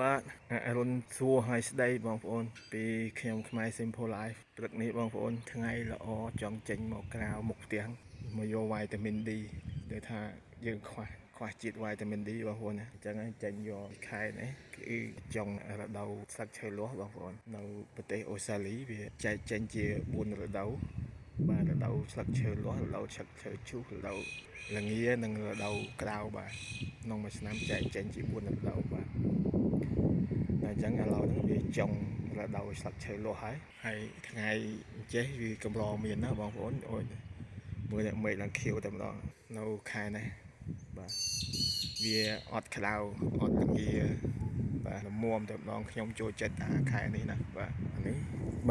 បាទអរុនសួរឲ្យស្ដីបងប្អូន ពីខ្ញុំខ្មែរ Simple Life ព្រឹកនេះបងប្អូន ថ្ងៃល្អចង់ចេញមកក្រៅមុខផ្ទះមកយកវីតាមីន D ដូចថាយើងខ្វះខ្វះជាតិវីតាមីន D បងប្អូនណាអញ្ចឹងហើយចេញយកខែនេះគឺចុងរដូវស្លឹកឈើលាស់បងប្អូននៅប្រទេសអូស្ត្រាលីវាចែកចេញជា4រដូវបាទរដូវស្លឹកឈើលាស់រដូវស្លឹកឈើឈូសរដូវល្ងានិងរដូវក្តៅបាទក្នុងមួយឆ្នាំចែកចេញជា4រដូវបាទ អញ្ចឹងឥឡូវហ្នឹងវាចុងរដូវស្លឹកឈើលាស់ហើយហើយថ្ងៃចេះវាកម្រមានណាបងប្អូនអូយមើលតែមេឃឡើងខៀវតែម្ដងនៅខែនេះបាទវាអត់ក្តៅអត់ល្ងាបាទល្មមតែម្ដងខ្ញុំចូលចិត្តអាខែនេះណាបាទនេះ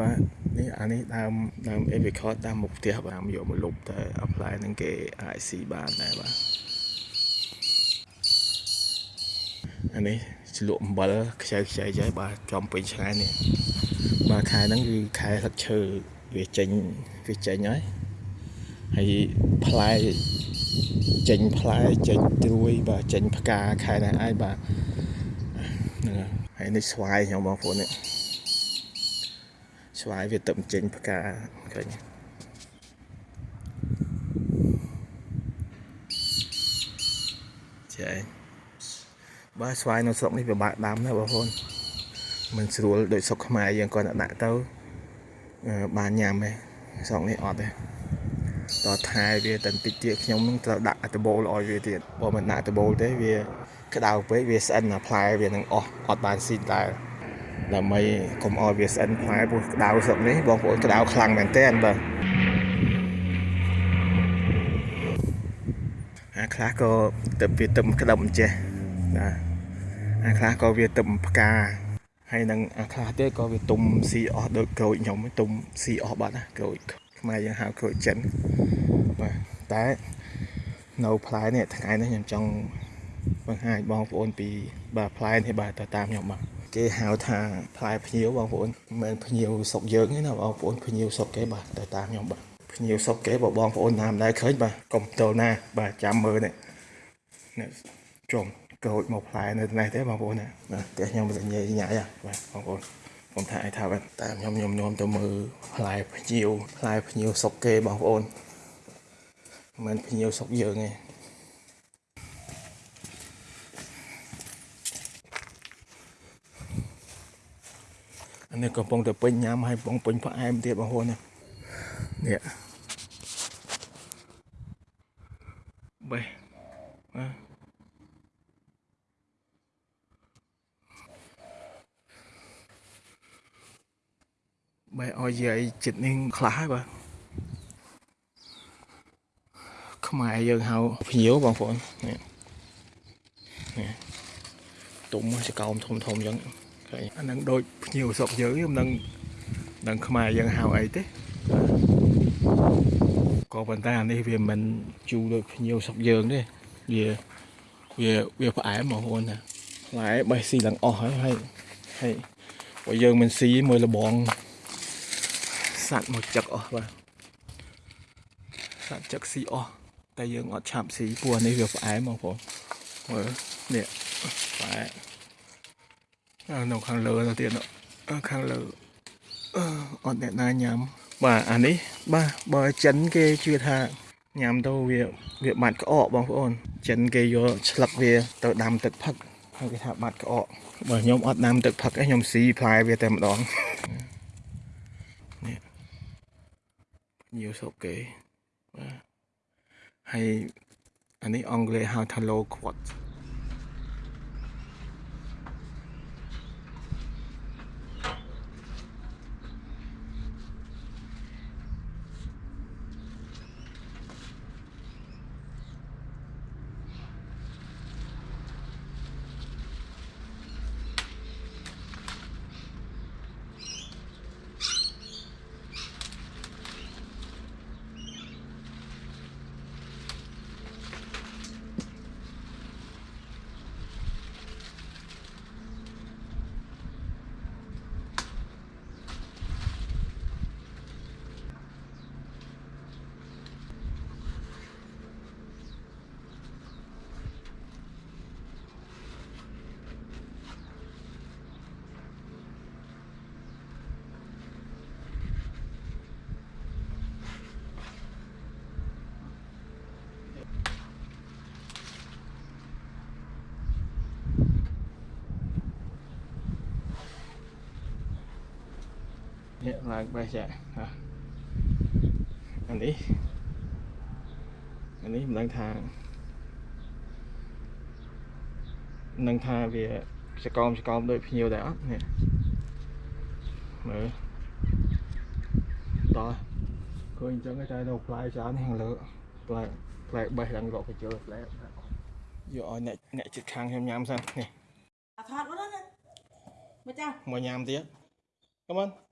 បាទនេះអានេះដើមដើម apricot ដើមមុខផ្ទះបាទយកមកលុបតែ apply នឹងគេអាចស៊ីបានដែរបាទអានេះ ជ្លក់អំបិលខ្ចៅខ្ចៅចៃបាទចំពេញឆ្ងាយនេះបាទខែហ្នឹងគឺខែស្លឹកឈើវាចេញវាចេញហើយហើយផ្លែចេញផ្លែចេញត្រួយបាទចេញផ្កាខែនេះហើយបាទហ្នឹងហើយនេះស្វាយខ្ញុំបងប្អូននេះស្វាយវាទៅចេញផ្កាឃើញចា បាទស្វាយនៅស្រុកនេះពិបាកដាំណាបងប្អូនមិនស្រួលដូចស្រុកខ្មែរយើងគាត់ដាក់ទៅបានញ៉ាំទេស្រុកនេះអត់ទេតថែវាតែបន្តិចទៀតខ្ញុំនឹងត្រូវដាក់ដបូលឲ្យវាទៀតបើមិនដាក់ដបូលទេវាក្តៅពេកវាស្អិនអាផ្លែវានឹងអស់អត់បានស៊ីដែរដើម្បីកុំឲ្យវាស្អិនផ្លែព្រោះក្តៅស្រុកនេះបងប្អូនក្តៅខ្លាំងមែនតើបាទអាខ្លះក៏ទៅវាទឹមក្តឹបអញ្ចេះ បាទអាខ្លះក៏វាទឹមផ្កាហើយនឹងអាខ្លះទៀតក៏វាទុំស៊ីអស់ដូចក្រូចខ្ញុំទុំស៊ីអស់បាត់ណាក្រូចខ្មែរយើងហៅក្រូចចិនបាទតែនៅផ្លែនេះថ្ងៃនេះខ្ញុំចង់បង្ហាញបងប្អូនពីបាទផ្លែនេះបាទទៅតាមខ្ញុំបាទគេហៅថាផ្លែភ្ញៀវបងប្អូនមិនមែនភ្ញៀវស្រុកយើងទេណាបងប្អូនភ្ញៀវស្រុកគេបាទទៅតាមខ្ញុំបាទភ្ញៀវស្រុកគេបើបងប្អូនណាមិនដែលឃើញបាទកុំតលណាបាទចាំមើលនេះនេះជុំ ក្រូចមកផ្លែនៅនេះទេបងប្អូនណាបាទផ្ទះខ្ញុំមិនញ៉ៃញ៉ៃបាទបងប្អូនខ្ញុំថាឲ្យថាបាទតែខ្ញុំខ្ញុំនាំទៅមើលផ្លែភ្ញៀវផ្លែភ្ញៀវស្រុកគេបងប្អូនមិនមែនភ្ញៀវស្រុកយើងទេអានេះកំពុងតែពេញញ៉ាំហើយកំពុងពេញផ្អែមទៀតបងប្អូននេះបេះបាទ បែរឲ្យយាយចិត្តនេះខ្លះហើយបាទខ្មែរយើងហៅភ្ញៀវបងប្អូននេះនេះទុំចកោមធំធំអញ្ចឹងឃើញអានឹងដូចភ្ញៀវស្រុកយើងខ្ញុំនឹងនឹងខ្មែរយើងហៅអីទេក៏ប៉ុន្តែអានេះវាមិនជូរដូចភ្ញៀវស្រុកយើងទេវាវាវាផ្អែមបងប្អូនណាផ្លែបេះស៊ីឡើងអស់ហើយហើយហើយបើយើងមិនស៊ីមួយលបង សាច់មកចឹកអស់បាទសាច់ចឹកស៊ីអស់តែយើងអត់ឆាប់ស៊ីព្រោះនេះវាផ្អែមបងប្អូនមើលនេះផ្អែមនៅខាងលើទៅទៀតខាងលើអត់អ្នកណាញ៉ាំបាទអានេះបាទបើចិនគេជឿថាញ៉ាំទៅវាវាបាត់ក្អកបងប្អូនចិនគេយកឆ្លឹកវាទៅដាំទឹកផឹកហើយគេថាបាត់ក្អកបើខ្ញុំអត់ដាំទឹកផឹកឯងខ្ញុំស៊ីផ្លែវាតែម្ដង nhiều số kế hay anh ấy ông lê hao thalo quạt ប ឡើងបេះចាហ่ะអានេះអានេះមិនដឹងថាមិនដឹងថាវាចកោមចកោមដូចភ្ញៀវដែរអត់នេះមើលតោះឃើញអញ្ចឹងតែនៅផ្លែច្រើនខាងលើផ្លែផ្លែបេះឡើងរកកញ្ជើផ្លែយកឲ្យអ្នកអ្នកជិតខាងខ្ញុំញ៉ាំសិននេះអាថតមកណាមកចាមកញ៉ាំទៀត Come on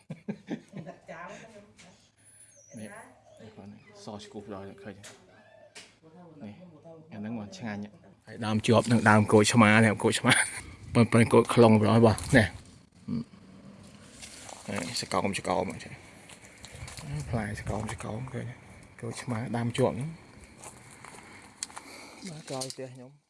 សស្គូបដល់ឃើញនេះអាហ្នឹងមកឆ្ងាញ់ហើយដើមជាប់នឹងដើមគោកឆ្មានេះគោកឆ្មាប៉ុន្តែគោកខ្លងប្រហែលបងនេះនេះសកោមសកោមអញ្ចឹងផ្លែសកោមសកោមឃើញគោកឆ្មាដើមជាប់ហ្នឹងបាទក្រោយផ្ទះខ្ញុំ